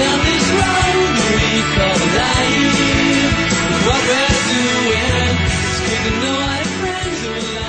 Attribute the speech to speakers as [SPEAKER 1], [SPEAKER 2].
[SPEAKER 1] Down this road we